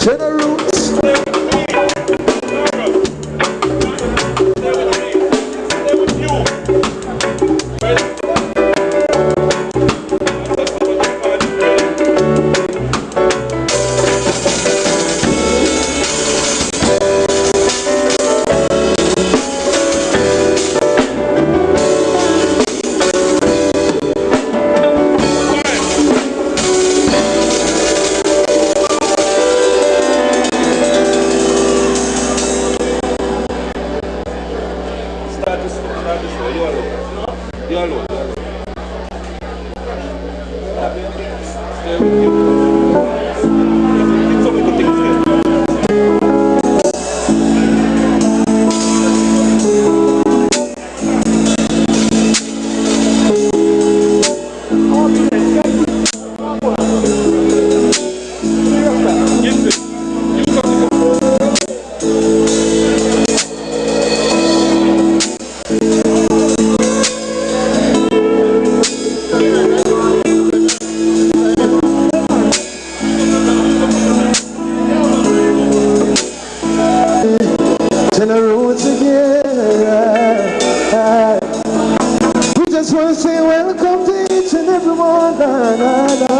To the roots. Start this, start this way. You alone. You alone. You. Just want to say welcome to each and every one. Na, na, na.